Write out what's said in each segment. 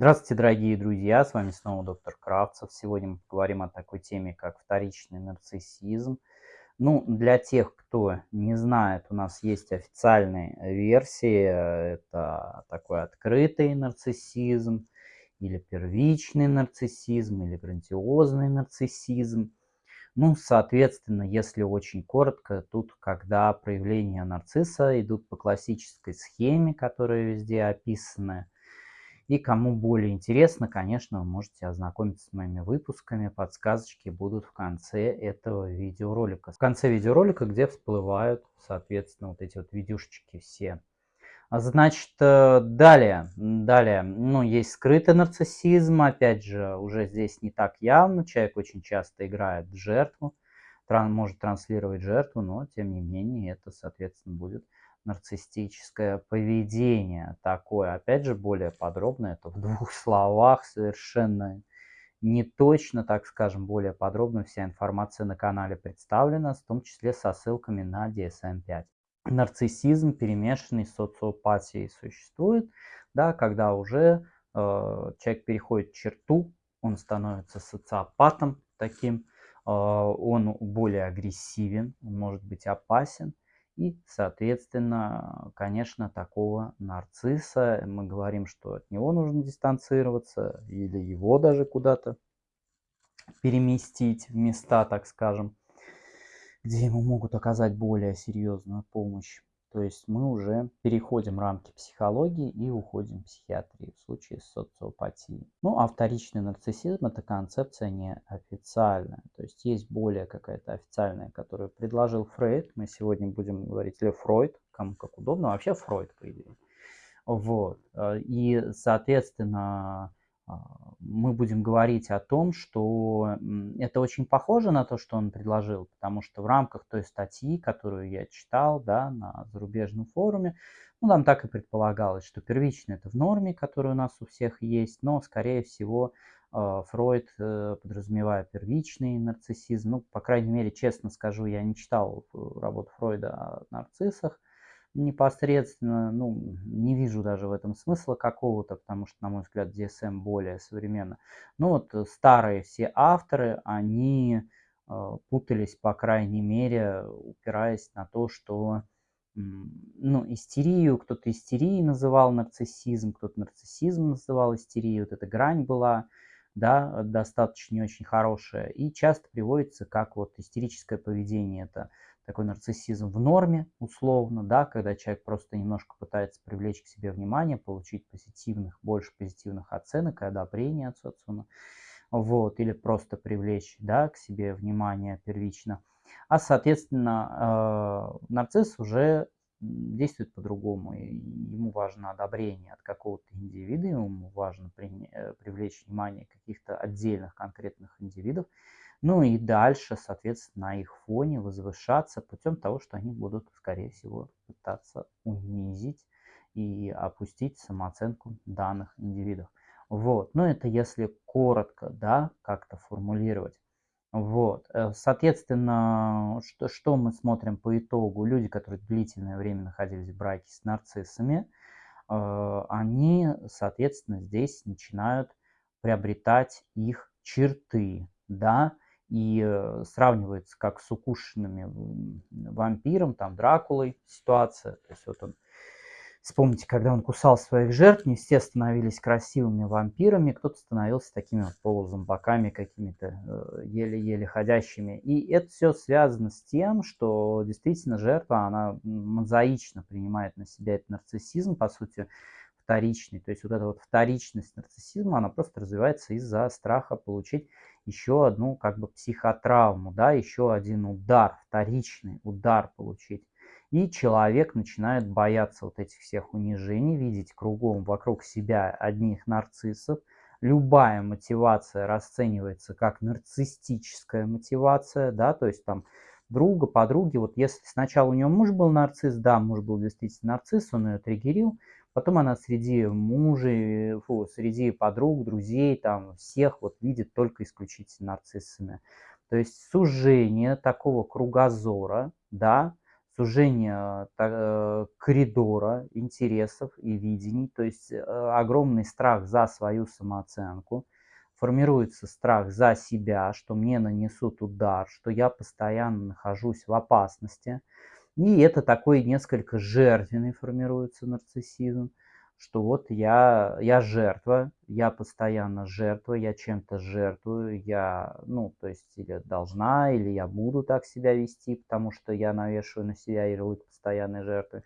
Здравствуйте, дорогие друзья, с вами снова доктор Кравцев. Сегодня мы поговорим о такой теме, как вторичный нарциссизм. Ну, для тех, кто не знает, у нас есть официальные версии. Это такой открытый нарциссизм, или первичный нарциссизм, или грандиозный нарциссизм. Ну, соответственно, если очень коротко, тут, когда проявления нарцисса идут по классической схеме, которая везде описана, и кому более интересно, конечно, вы можете ознакомиться с моими выпусками. Подсказочки будут в конце этого видеоролика. В конце видеоролика, где всплывают, соответственно, вот эти вот видюшечки все. Значит, э, далее, далее, ну, есть скрытый нарциссизм, опять же, уже здесь не так явно, человек очень часто играет в жертву, тран может транслировать жертву, но, тем не менее, это, соответственно, будет нарциссическое поведение такое. Опять же, более подробно, это в двух словах, совершенно не точно, так скажем, более подробно вся информация на канале представлена, в том числе со ссылками на DSM-5. Нарциссизм, перемешанный с социопатией, существует, да, когда уже э, человек переходит черту, он становится социопатом таким, э, он более агрессивен, он может быть опасен, и, соответственно, конечно, такого нарцисса, мы говорим, что от него нужно дистанцироваться или его даже куда-то переместить в места, так скажем, где ему могут оказать более серьезную помощь. То есть мы уже переходим рамки психологии и уходим в психиатрию в случае с социопатией. Ну а вторичный нарциссизм это концепция неофициальная. То есть есть более какая-то официальная, которую предложил Фрейд. Мы сегодня будем говорить или Фройд, кому как удобно. Вообще Фройд, по идее. Вот. И, соответственно, мы будем говорить о том, что это очень похоже на то, что он предложил, потому что в рамках той статьи, которую я читал да, на зарубежном форуме, ну, там так и предполагалось, что первично это в норме, которая у нас у всех есть, но, скорее всего, а, Фройд, э, подразумевая первичный нарциссизм, ну, по крайней мере, честно скажу, я не читал э, работу Фройда о нарциссах, непосредственно, ну, не вижу даже в этом смысла какого-то, потому что, на мой взгляд, DSM более современно. Ну вот э, старые все авторы, они э, путались, по крайней мере, упираясь на то, что ну, истерию, кто-то истерией называл нарциссизм, кто-то нарциссизм называл истерией, вот эта грань была, да, достаточно не очень хорошая, и часто приводится как вот истерическое поведение, это такой нарциссизм в норме, условно, да, когда человек просто немножко пытается привлечь к себе внимание, получить позитивных, больше позитивных оценок и одобрения от социума, вот, или просто привлечь, да, к себе внимание первично. А, соответственно, э, нарцисс уже действует по-другому. Ему важно одобрение от какого-то индивида, ему важно э, привлечь внимание каких-то отдельных конкретных индивидов, ну и дальше, соответственно, на их фоне возвышаться путем того, что они будут, скорее всего, пытаться унизить и опустить самооценку данных индивидов. Вот, ну это если коротко, да, как-то формулировать. Вот, э, соответственно, что, что мы смотрим по итогу? Люди, которые длительное время находились в браке с нарциссами, э, они, соответственно, здесь начинают приобретать их черты, да, и э, сравнивается как с укушенными вампиром, там Дракулой ситуация. То есть вот он, вспомните, когда он кусал своих жертв, не все становились красивыми вампирами, кто-то становился такими вот полузомбаками какими-то э, еле-еле ходящими. И это все связано с тем, что действительно жертва, она мозаично принимает на себя этот нарциссизм, по сути, вторичный. То есть вот эта вот вторичность нарциссизма, она просто развивается из-за страха получить еще одну как бы психотравму, да, еще один удар, вторичный удар получить. И человек начинает бояться вот этих всех унижений, видеть кругом вокруг себя одних нарциссов. Любая мотивация расценивается как нарциссическая мотивация, да, то есть там друга, подруги, вот если сначала у него муж был нарцисс, да, муж был действительно нарцисс, он ее триггерил, Потом она среди мужей, фу, среди подруг, друзей, там всех вот видит только исключительно нарциссами. То есть сужение такого кругозора, да, сужение э, коридора интересов и видений, то есть э, огромный страх за свою самооценку, формируется страх за себя, что мне нанесут удар, что я постоянно нахожусь в опасности. И это такой несколько жертвенный формируется нарциссизм что вот я, я жертва, я постоянно жертва, я чем-то жертвую, я, ну, то есть, или должна, или я буду так себя вести, потому что я навешиваю на себя ярлык постоянной жертвы.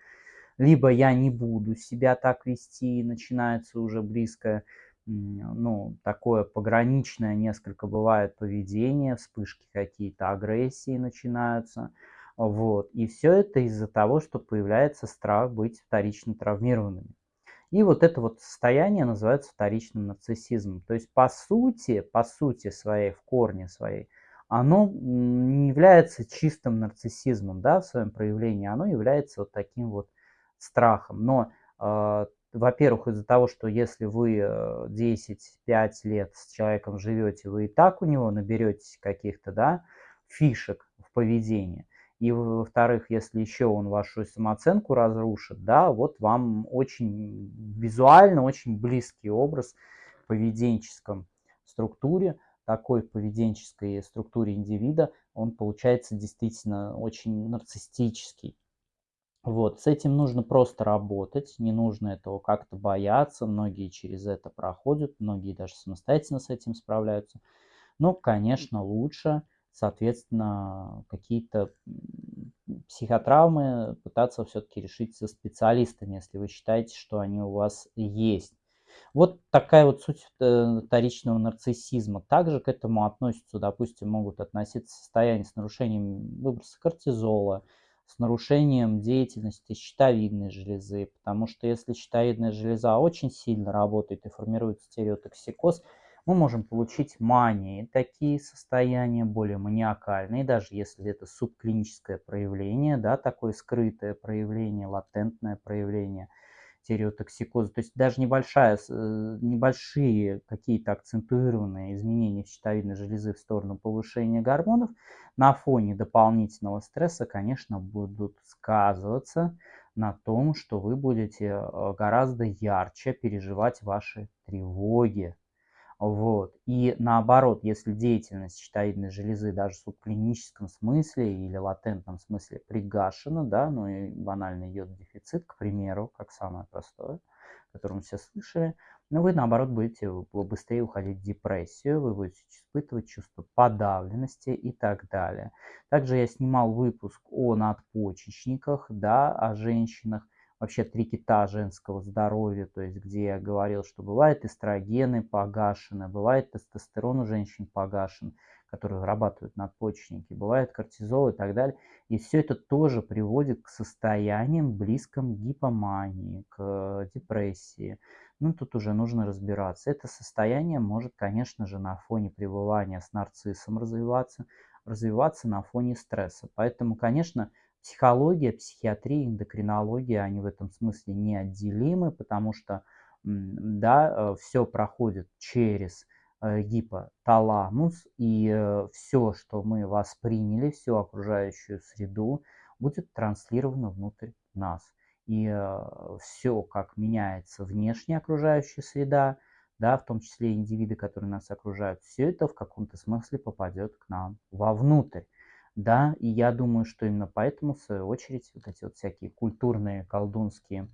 Либо я не буду себя так вести, и начинается уже близкое, ну, такое пограничное несколько бывает поведение, вспышки какие-то агрессии начинаются. Вот. И все это из-за того, что появляется страх быть вторично травмированными. И вот это вот состояние называется вторичным нарциссизмом. То есть по сути, по сути своей, в корне своей, оно не является чистым нарциссизмом, да, в своем проявлении, оно является вот таким вот страхом. Но, э, во-первых, из-за того, что если вы 10-5 э, лет с человеком живете, вы и так у него наберетесь каких-то, да, фишек в поведении, и во-вторых, если еще он вашу самооценку разрушит, да, вот вам очень визуально, очень близкий образ в поведенческом структуре, такой поведенческой структуре индивида, он получается действительно очень нарциссический. Вот, с этим нужно просто работать, не нужно этого как-то бояться, многие через это проходят, многие даже самостоятельно с этим справляются. Но, конечно, лучше соответственно, какие-то психотравмы пытаться все-таки решить со специалистами, если вы считаете, что они у вас есть. Вот такая вот суть э, вторичного нарциссизма. Также к этому относятся, допустим, могут относиться состояния с нарушением выброса кортизола, с нарушением деятельности щитовидной железы, потому что если щитовидная железа очень сильно работает и формирует стереотоксикоз, мы можем получить мании, такие состояния более маниакальные, даже если это субклиническое проявление, да, такое скрытое проявление, латентное проявление стереотоксикоза. То есть даже небольшая, э, небольшие какие-то акцентуированные изменения в щитовидной железы в сторону повышения гормонов на фоне дополнительного стресса, конечно, будут сказываться на том, что вы будете э, гораздо ярче переживать ваши тревоги, вот. И наоборот, если деятельность щитовидной железы даже в субклиническом смысле или латентном смысле пригашена, да, ну и банальный йод-дефицит, к примеру, как самое простое, которое мы все слышали, но вы наоборот будете быстрее уходить в депрессию, вы будете испытывать чувство подавленности и так далее. Также я снимал выпуск о надпочечниках, да, о женщинах, вообще три кита женского здоровья, то есть где я говорил, что бывает эстрогены погашены, бывает тестостерон у женщин погашен, которые вырабатывают надпочечники, бывает кортизол и так далее. И все это тоже приводит к состояниям близким к гипомании, к депрессии. Ну, тут уже нужно разбираться. Это состояние может, конечно же, на фоне пребывания с нарциссом развиваться, развиваться на фоне стресса. Поэтому, конечно, Психология, психиатрия, эндокринология, они в этом смысле неотделимы, потому что да, э, все проходит через э, гипоталамус, и э, все, что мы восприняли, всю окружающую среду, будет транслировано внутрь нас. И все, как меняется внешняя окружающая среда, да, в том числе индивиды, которые нас окружают, все это в каком-то смысле попадет к нам вовнутрь. Да, и я думаю, что именно поэтому, в свою очередь, вот эти вот всякие культурные, колдунские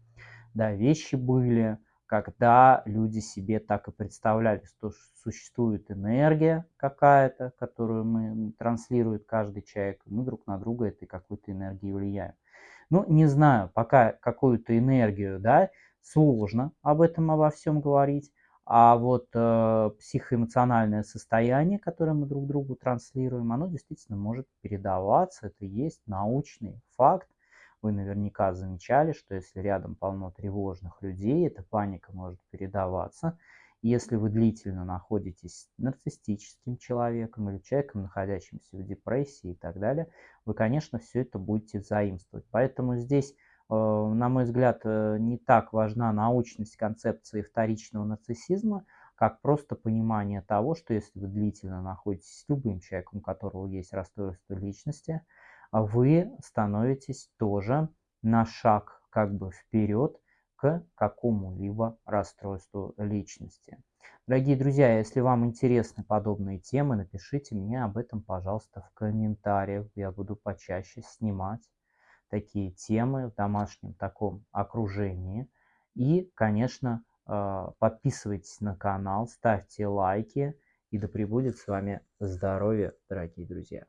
да, вещи были, когда люди себе так и представляли, что существует энергия какая-то, которую мы транслирует каждый человек, и мы друг на друга этой какой-то энергией влияем. Ну, не знаю, пока какую-то энергию, да, сложно об этом обо всем говорить, а вот э, психоэмоциональное состояние, которое мы друг другу транслируем, оно действительно может передаваться. Это есть научный факт. Вы наверняка замечали, что если рядом полно тревожных людей, эта паника может передаваться. Если вы длительно находитесь с нарциссическим человеком или человеком, находящимся в депрессии и так далее, вы, конечно, все это будете заимствовать. Поэтому здесь на мой взгляд, э, не так важна научность концепции вторичного нарциссизма, как просто понимание того, что если вы длительно находитесь с любым человеком, у которого есть расстройство личности, вы становитесь тоже на шаг как бы вперед к какому-либо расстройству личности. Дорогие друзья, если вам интересны подобные темы, напишите мне об этом, пожалуйста, в комментариях. Я буду почаще снимать такие темы в домашнем таком окружении. И, конечно, э, подписывайтесь на канал, ставьте лайки. И да пребудет с вами здоровье, дорогие друзья.